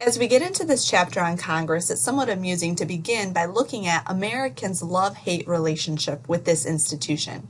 As we get into this chapter on Congress, it's somewhat amusing to begin by looking at Americans' love-hate relationship with this institution.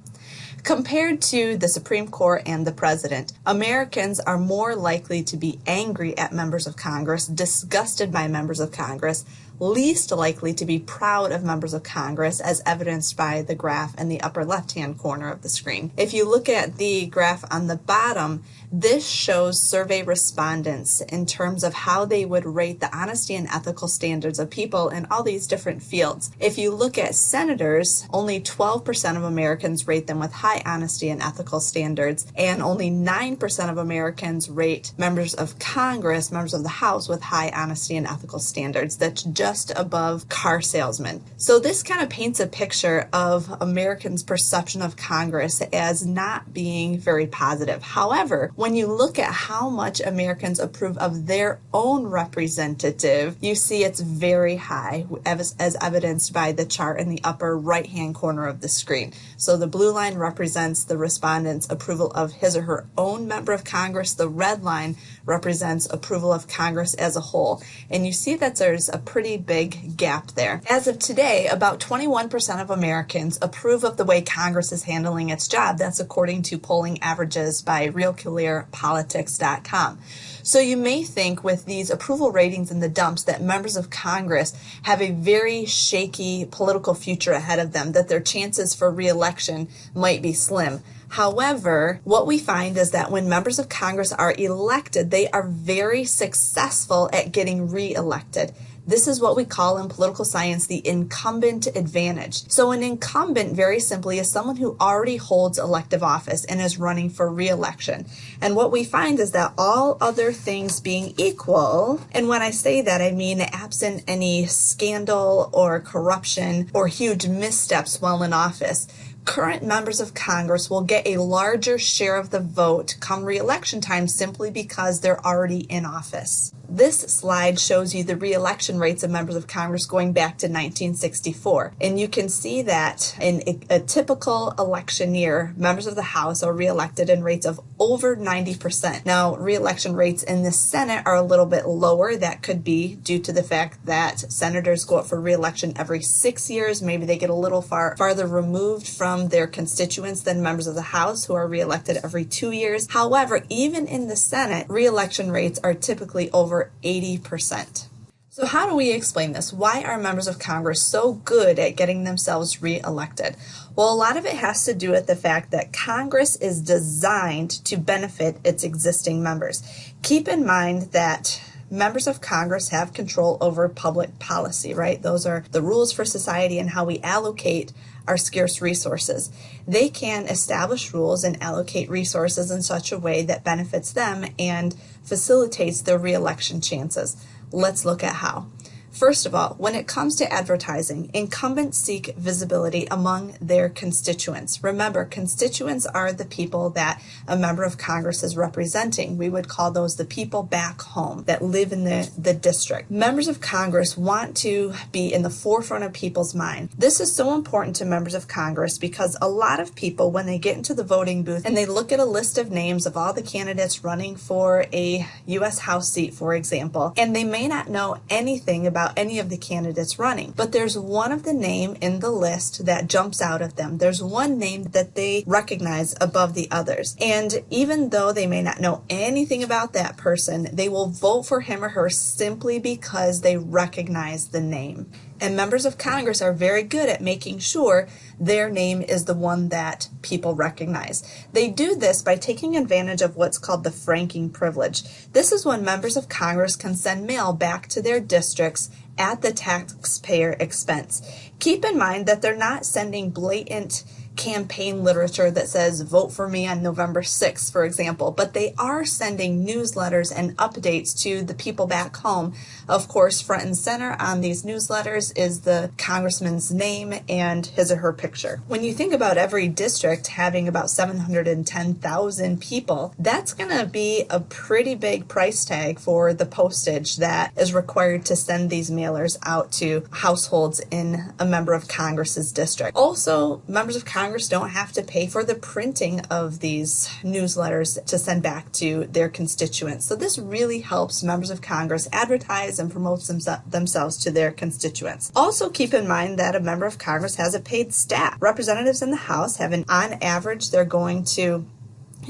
Compared to the Supreme Court and the President, Americans are more likely to be angry at members of Congress, disgusted by members of Congress, least likely to be proud of members of Congress as evidenced by the graph in the upper left hand corner of the screen. If you look at the graph on the bottom, this shows survey respondents in terms of how they would rate the honesty and ethical standards of people in all these different fields. If you look at senators, only 12% of Americans rate them with high honesty and ethical standards, and only 9% of Americans rate members of Congress, members of the House, with high honesty and ethical standards. That's just just above car salesman. So this kind of paints a picture of Americans' perception of Congress as not being very positive. However, when you look at how much Americans approve of their own representative, you see it's very high, as, as evidenced by the chart in the upper right-hand corner of the screen. So the blue line represents the respondent's approval of his or her own member of Congress. The red line represents approval of Congress as a whole. And you see that there's a pretty big gap there. As of today, about 21% of Americans approve of the way Congress is handling its job. That's according to polling averages by RealClearPolitics.com. So you may think with these approval ratings in the dumps that members of Congress have a very shaky political future ahead of them, that their chances for reelection might be slim. However, what we find is that when members of Congress are elected, they are very successful at getting reelected. This is what we call in political science the incumbent advantage. So an incumbent very simply is someone who already holds elective office and is running for reelection. And what we find is that all other things being equal, and when I say that I mean absent any scandal or corruption or huge missteps while in office, current members of Congress will get a larger share of the vote come reelection time simply because they're already in office. This slide shows you the reelection rates of members of Congress going back to 1964. And you can see that in a, a typical election year, members of the House are reelected in rates of over 90%. Now, reelection rates in the Senate are a little bit lower. That could be due to the fact that senators go up for reelection every six years. Maybe they get a little far farther removed from their constituents than members of the House who are reelected every two years. However, even in the Senate, reelection rates are typically over over 80%. So how do we explain this? Why are members of Congress so good at getting themselves reelected? Well, a lot of it has to do with the fact that Congress is designed to benefit its existing members. Keep in mind that members of Congress have control over public policy, right? Those are the rules for society and how we allocate our scarce resources. They can establish rules and allocate resources in such a way that benefits them and facilitates their reelection chances. Let's look at how. First of all, when it comes to advertising, incumbents seek visibility among their constituents. Remember, constituents are the people that a member of Congress is representing. We would call those the people back home that live in the, the district. Members of Congress want to be in the forefront of people's mind. This is so important to members of Congress because a lot of people, when they get into the voting booth and they look at a list of names of all the candidates running for a U.S. House seat, for example, and they may not know anything about about any of the candidates running. But there's one of the name in the list that jumps out at them. There's one name that they recognize above the others. And even though they may not know anything about that person, they will vote for him or her simply because they recognize the name. And members of Congress are very good at making sure their name is the one that people recognize. They do this by taking advantage of what's called the franking privilege. This is when members of Congress can send mail back to their districts at the taxpayer expense. Keep in mind that they're not sending blatant campaign literature that says vote for me on November 6th, for example, but they are sending newsletters and updates to the people back home. Of course, front and center on these newsletters is the congressman's name and his or her picture. When you think about every district having about 710,000 people, that's going to be a pretty big price tag for the postage that is required to send these mailers out to households in a member of Congress's district. Also, members of Congress Congress don't have to pay for the printing of these newsletters to send back to their constituents. So this really helps members of Congress advertise and promote themselves to their constituents. Also keep in mind that a member of Congress has a paid staff. Representatives in the House have an, on average, they're going to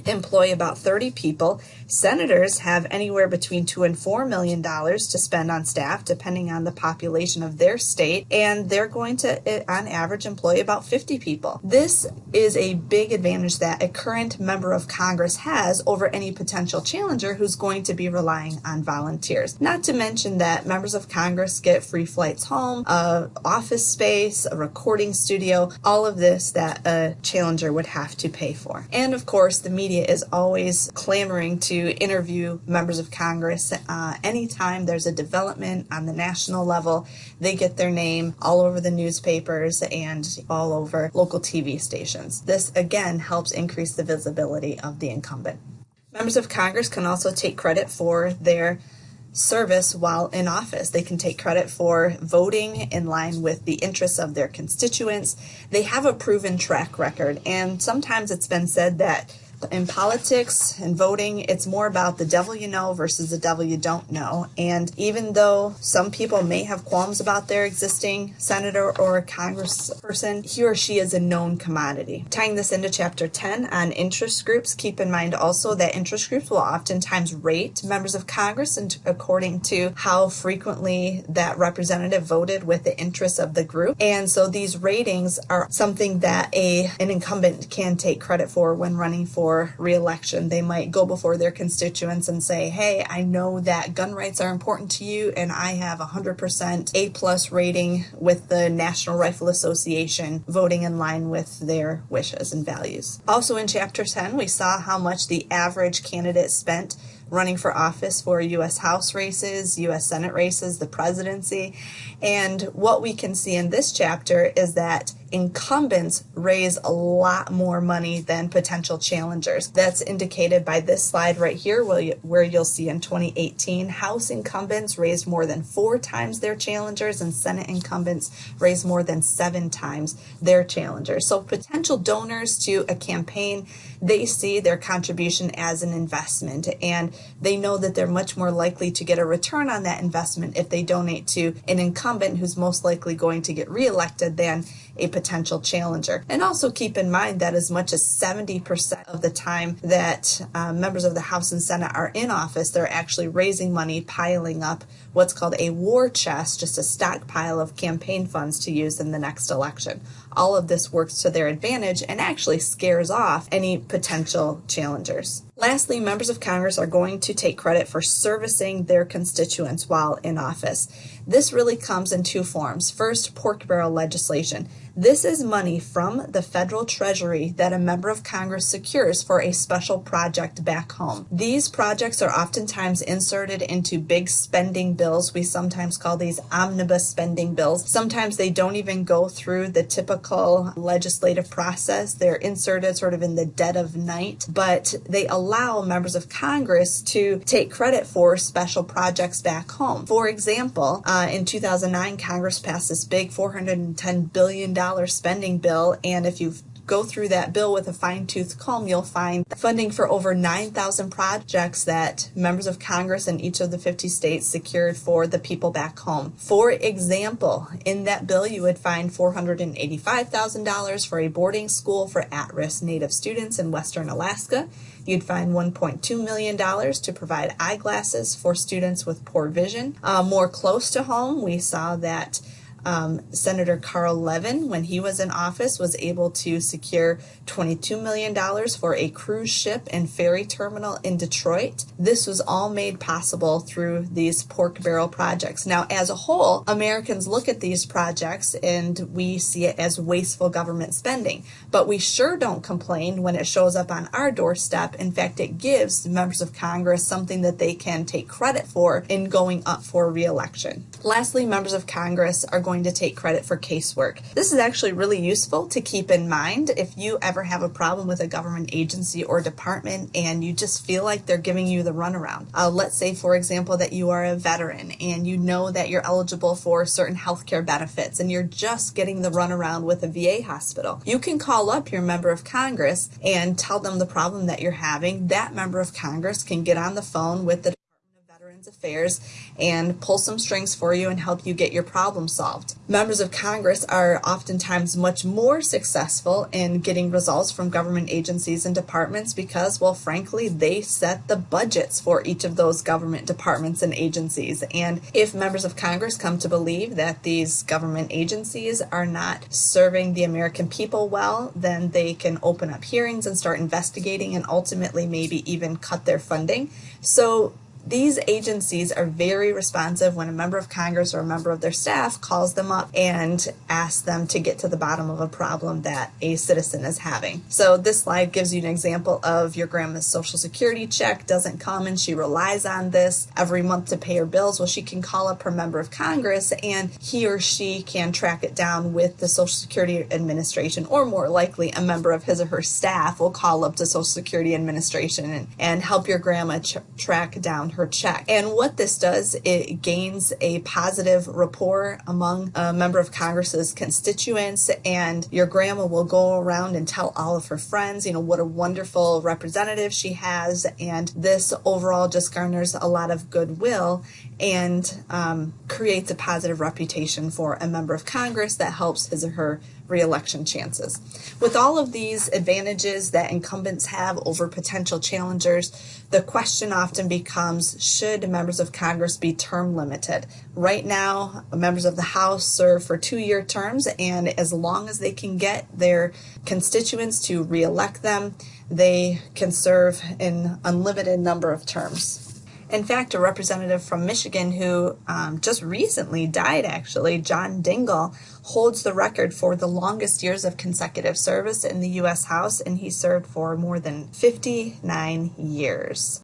employ about 30 people. Senators have anywhere between two and four million dollars to spend on staff, depending on the population of their state, and they're going to, eh, on average, employ about 50 people. This is a big advantage that a current member of Congress has over any potential challenger who's going to be relying on volunteers. Not to mention that members of Congress get free flights home, a office space, a recording studio, all of this that a challenger would have to pay for. And of course, the media is always clamoring to interview members of Congress. Uh, anytime there's a development on the national level, they get their name all over the newspapers and all over local TV stations. This again helps increase the visibility of the incumbent. Members of Congress can also take credit for their service while in office. They can take credit for voting in line with the interests of their constituents. They have a proven track record, and sometimes it's been said that in politics and voting, it's more about the devil you know versus the devil you don't know. And even though some people may have qualms about their existing senator or congressperson, he or she is a known commodity. Tying this into chapter 10 on interest groups, keep in mind also that interest groups will oftentimes rate members of Congress and according to how frequently that representative voted with the interests of the group. And so these ratings are something that a an incumbent can take credit for when running for reelection. They might go before their constituents and say, hey, I know that gun rights are important to you and I have a 100% A plus rating with the National Rifle Association voting in line with their wishes and values. Also in chapter 10, we saw how much the average candidate spent running for office for U.S. House races, U.S. Senate races, the presidency. And what we can see in this chapter is that incumbents raise a lot more money than potential challengers. That's indicated by this slide right here, where you'll see in 2018, House incumbents raised more than four times their challengers, and Senate incumbents raised more than seven times their challengers. So potential donors to a campaign, they see their contribution as an investment, and they know that they're much more likely to get a return on that investment if they donate to an incumbent who's most likely going to get reelected than a potential challenger. And also keep in mind that as much as 70% of the time that uh, members of the House and Senate are in office, they're actually raising money, piling up what's called a war chest, just a stockpile of campaign funds to use in the next election. All of this works to their advantage and actually scares off any potential challengers. Lastly, members of Congress are going to take credit for servicing their constituents while in office. This really comes in two forms. First, pork barrel legislation. This is money from the federal treasury that a member of Congress secures for a special project back home. These projects are oftentimes inserted into big spending bills. We sometimes call these omnibus spending bills. Sometimes they don't even go through the typical legislative process. They're inserted sort of in the dead of night, but they allow members of Congress to take credit for special projects back home. For example, uh, in 2009, Congress passed this big $410 billion spending bill, and if you go through that bill with a fine tooth comb, you'll find funding for over 9,000 projects that members of Congress in each of the 50 states secured for the people back home. For example, in that bill, you would find $485,000 for a boarding school for at risk Native students in Western Alaska. You'd find $1.2 million to provide eyeglasses for students with poor vision. Uh, more close to home, we saw that um, Senator Carl Levin, when he was in office, was able to secure $22 million for a cruise ship and ferry terminal in Detroit. This was all made possible through these pork barrel projects. Now, as a whole, Americans look at these projects and we see it as wasteful government spending, but we sure don't complain when it shows up on our doorstep. In fact, it gives members of Congress something that they can take credit for in going up for reelection. Lastly, members of Congress are going going to take credit for casework. This is actually really useful to keep in mind if you ever have a problem with a government agency or department and you just feel like they're giving you the runaround. Uh, let's say, for example, that you are a veteran and you know that you're eligible for certain health care benefits and you're just getting the runaround with a VA hospital. You can call up your member of Congress and tell them the problem that you're having. That member of Congress can get on the phone with the Veterans Affairs and pull some strings for you and help you get your problem solved. Members of Congress are oftentimes much more successful in getting results from government agencies and departments because, well, frankly, they set the budgets for each of those government departments and agencies. And if members of Congress come to believe that these government agencies are not serving the American people well, then they can open up hearings and start investigating and ultimately maybe even cut their funding. So these agencies are very responsive when a member of Congress or a member of their staff calls them up and asks them to get to the bottom of a problem that a citizen is having. So this slide gives you an example of your grandma's social security check doesn't come and she relies on this every month to pay her bills. Well, she can call up her member of Congress and he or she can track it down with the Social Security Administration or more likely a member of his or her staff will call up the Social Security Administration and, and help your grandma track down her check. And what this does, it gains a positive rapport among a member of Congress's constituents, and your grandma will go around and tell all of her friends, you know, what a wonderful representative she has, and this overall just garners a lot of goodwill and um, creates a positive reputation for a member of Congress that helps his or her reelection chances. With all of these advantages that incumbents have over potential challengers, the question often becomes should members of Congress be term limited? Right now, members of the House serve for two year terms, and as long as they can get their constituents to reelect them, they can serve an unlimited number of terms. In fact, a representative from Michigan who um, just recently died, actually, John Dingell, holds the record for the longest years of consecutive service in the U.S. House, and he served for more than 59 years.